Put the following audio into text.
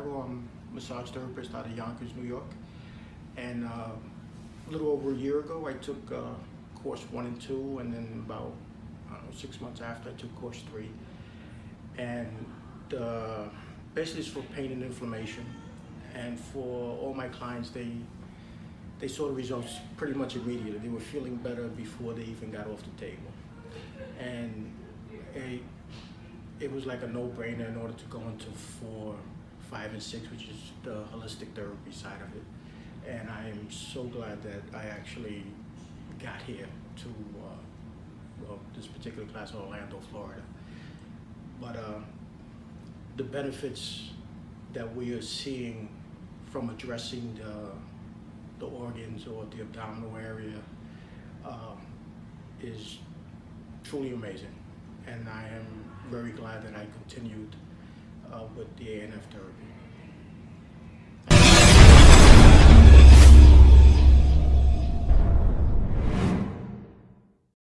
Greco. I'm a massage therapist out of Yonkers, New York. And uh, a little over a year ago, I took uh, course one and two, and then about know, six months after, I took course three. And uh, basically, it's for pain and inflammation. And for all my clients, they they saw the results pretty much immediately. They were feeling better before they even got off the table. It, was like a no-brainer in order to go into four, five, and six, which is the holistic therapy side of it. And I am so glad that I actually got here to uh, this particular class in Orlando, Florida. But uh, the benefits that we are seeing from addressing the the organs or the abdominal area um, is truly amazing. And I am very glad that I continued uh, with the ANF therapy.